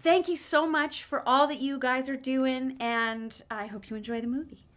thank you so much for all that you guys are doing, and I hope you enjoy the movie.